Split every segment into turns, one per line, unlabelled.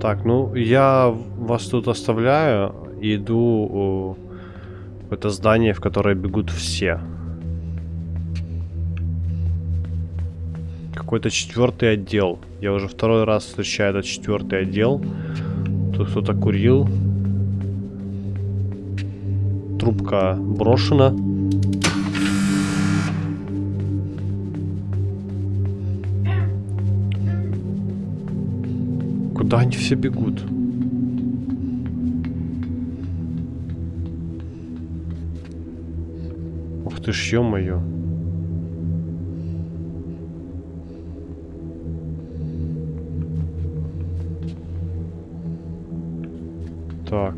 Так, ну я вас тут оставляю иду в это здание, в которое бегут все. Какой-то четвертый отдел. Я уже второй раз встречаю этот четвертый отдел. Тут кто-то курил. Трубка брошена. Куда они все бегут? Ух ты ж, ё-моё. Так.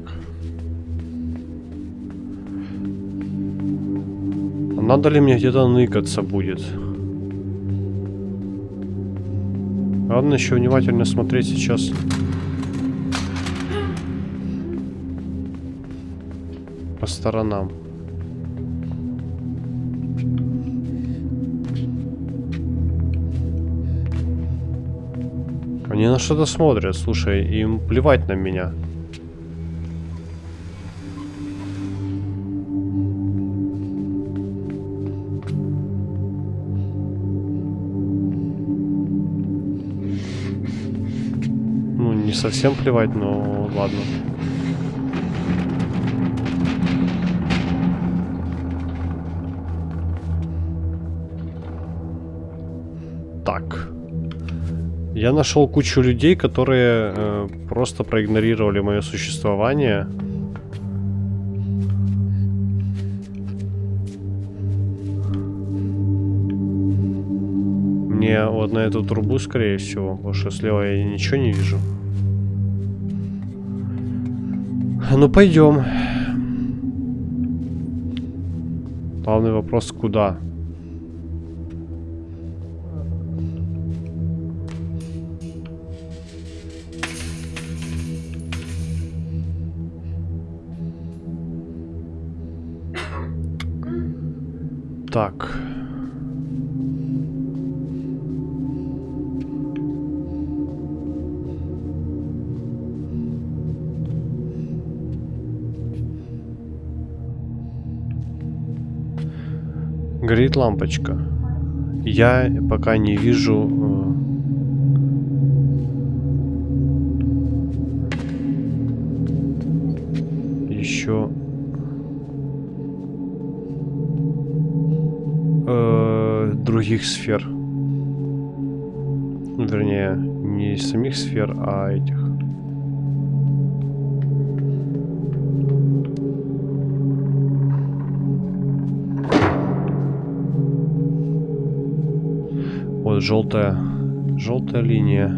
Надо ли мне где-то ныкаться будет? Ладно, еще внимательно смотреть сейчас. По сторонам. Они на что-то смотрят, слушай, им плевать на меня. Совсем плевать, но ладно. Так. Я нашел кучу людей, которые э, просто проигнорировали мое существование. Мне вот на эту трубу, скорее всего, потому что слева я ничего не вижу. Ну, пойдем. Главный вопрос, куда? Так. Горит лампочка. Я пока не вижу... Э, еще... Э, других сфер. Вернее, не самих сфер, а этих. Желтая, желтая линия.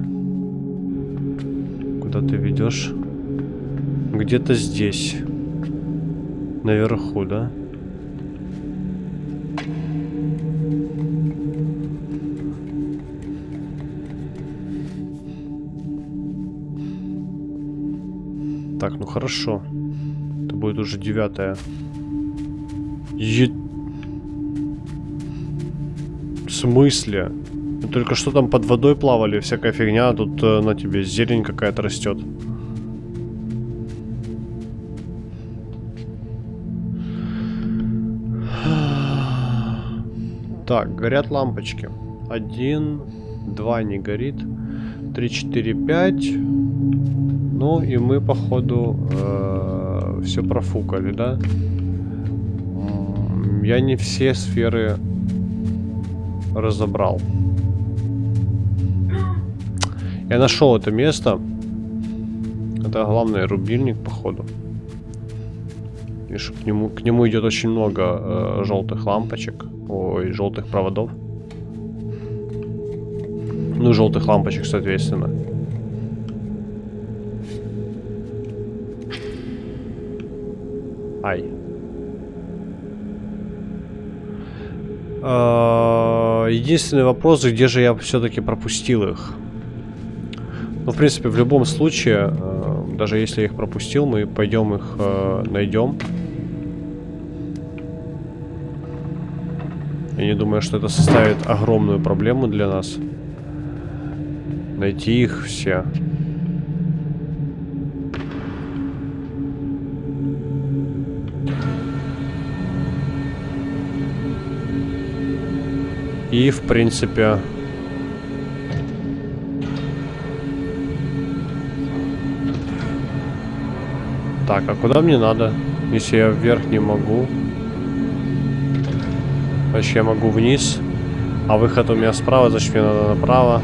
Куда ты ведешь? Где-то здесь. Наверху, да? Так, ну хорошо. Это будет уже девятая. Е... В смысле? Только что там под водой плавали, всякая фигня, а тут э, на тебе зелень какая-то растет. Так, горят лампочки. Один, два не горит. Три, четыре, пять. Ну и мы, походу, э, все профукали, да? Я не все сферы разобрал. Я нашел это место. Это главный рубильник, походу. И к нему, к нему идет очень много э, желтых лампочек. Ой, желтых проводов. Ну, желтых лампочек, соответственно. Ай. Э, единственный вопрос, где же я все-таки пропустил их? Ну, в принципе, в любом случае, э, даже если я их пропустил, мы пойдем их э, найдем. Я не думаю, что это составит огромную проблему для нас. Найти их все. И, в принципе, Так, а куда мне надо? Если я вверх не могу. Значит, я могу вниз. А выход у меня справа, значит, мне надо направо.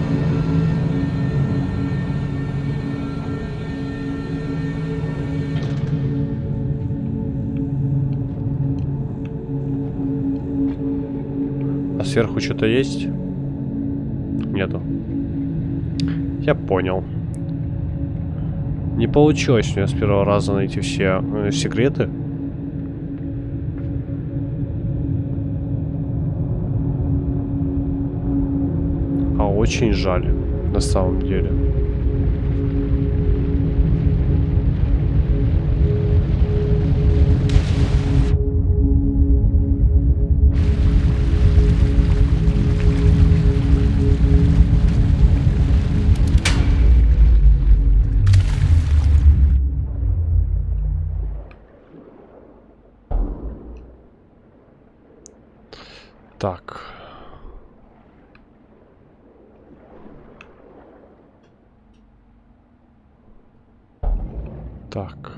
А сверху что-то есть? Нету. Я понял. Не получилось у меня с первого раза найти все э, секреты. А очень жаль, на самом деле. Так. Так.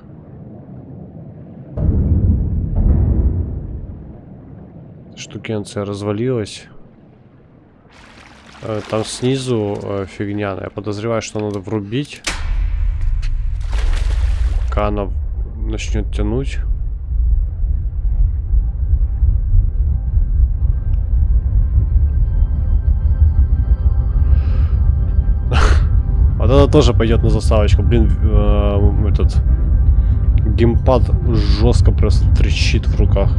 Штукенция развалилась. Э, Там снизу э, фигня. Я подозреваю, что надо врубить. Пока она начнет тянуть. Это тоже пойдет на заставочку. Блин, э, этот геймпад жестко просто трещит в руках.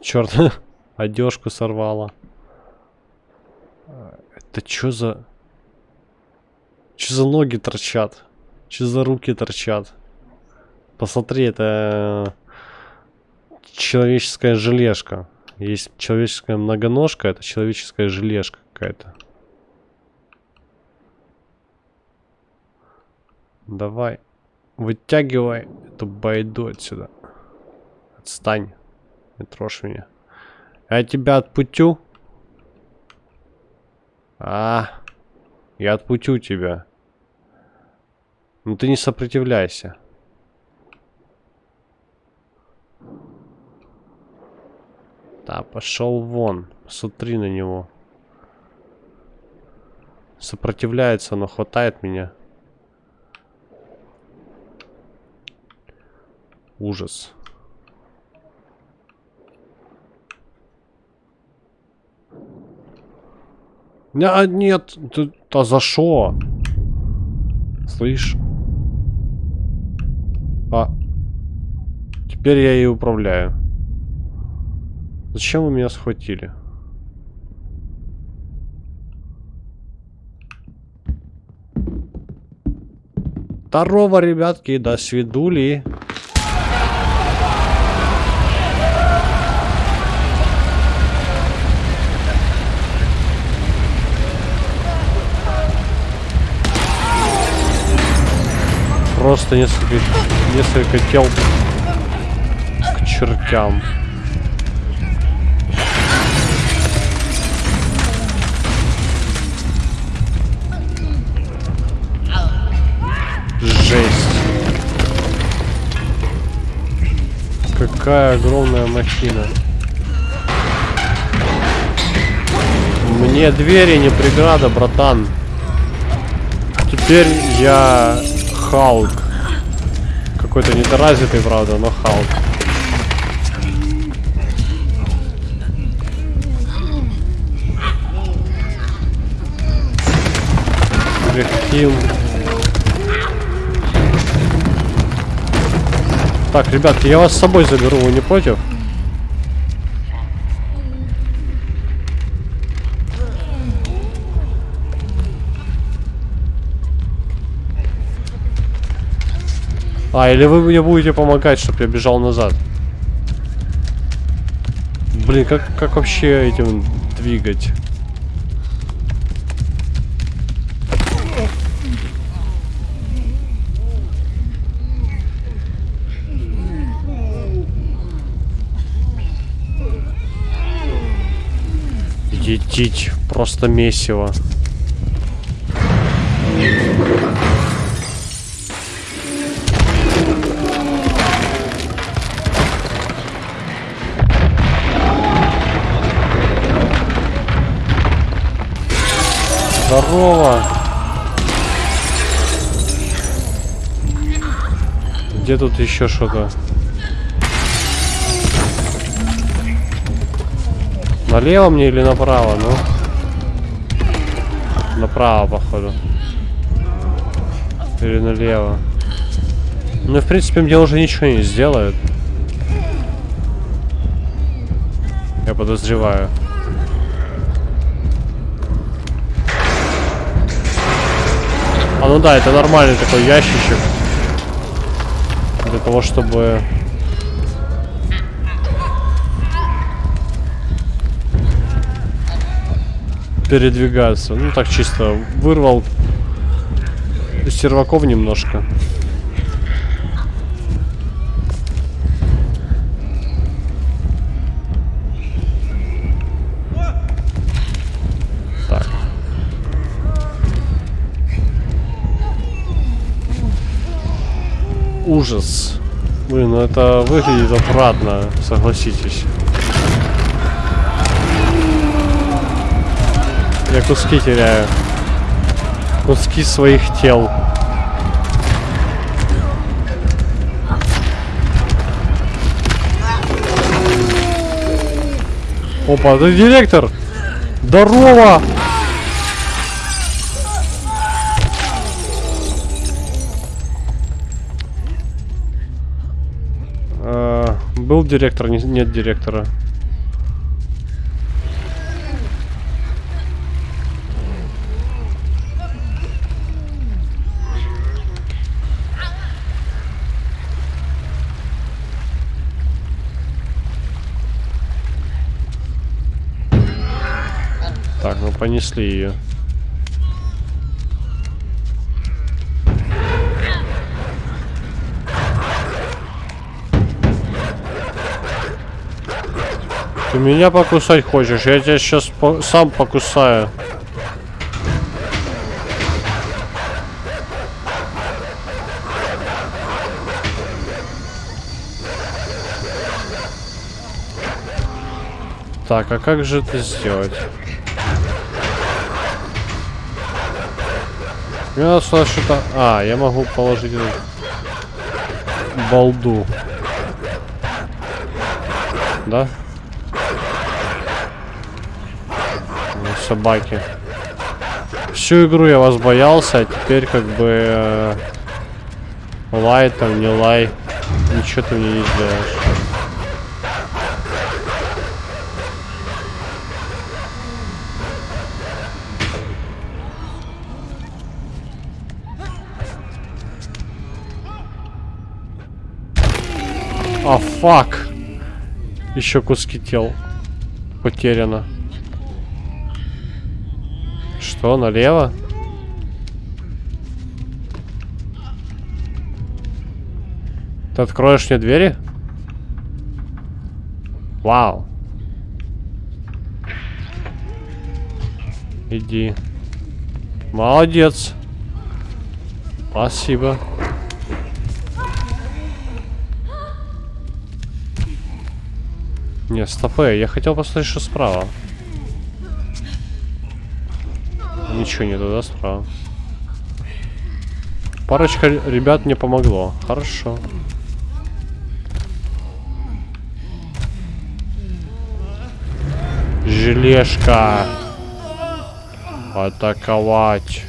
Черт, одежку сорвала. Это что за... Что за ноги торчат? Что за руки торчат? Посмотри, это человеческая желешка. Есть человеческая многоножка, это человеческая желешка какая-то. Давай, вытягивай эту байду отсюда. Отстань, не трожь меня. Я тебя отпутю. А, я отпутю тебя. Ну ты не сопротивляйся. Да, пошел вон. Смотри на него. Сопротивляется, но хватает меня. Ужас. А, нет, ты, а за что? Слышь? А. Теперь я и управляю. Зачем вы меня схватили? Здорово, ребятки, до свидули. Просто несколько, несколько тел к чертям. Какая огромная махина. Мне двери не преграда, братан. Теперь я Халк. Какой-то недоразвитый, правда, но Халк. Легким. Так, ребятки, я вас с собой заберу, вы не против? А, или вы мне будете помогать, чтобы я бежал назад? Блин, как, как вообще этим двигать? Етить, просто месиво. Здорово! Где тут еще что-то? Налево мне или направо, ну? Направо, походу. Или налево. Ну, в принципе, мне уже ничего не сделают. Я подозреваю. А ну да, это нормальный такой ящичек. Для того, чтобы... Передвигаться. Ну так чисто вырвал серваков немножко. Ужас. Блин, ну это выглядит отвратно, согласитесь. Я куски теряю. Куски своих тел. Опа, это директор! Здорово! А, был директор, не- нет директора. Понесли ее. Ты меня покусать хочешь? Я тебя сейчас сам покусаю. Так, а как же это сделать? Мне надо сюда что-то... А, я могу положить эту балду. Да? Ну, Собаки. Всю игру я вас боялся, а теперь как бы... э, лай там, не лай. Ничего ты мне не сделаешь. А, фак. Еще куски тел потеряно. Что, налево? Ты откроешь мне двери? Вау. Иди. Молодец. Спасибо. Не, стопэ, я хотел посмотреть, что справа. Ничего не туда справа. Парочка ребят мне помогло. Хорошо. Желешка. Атаковать.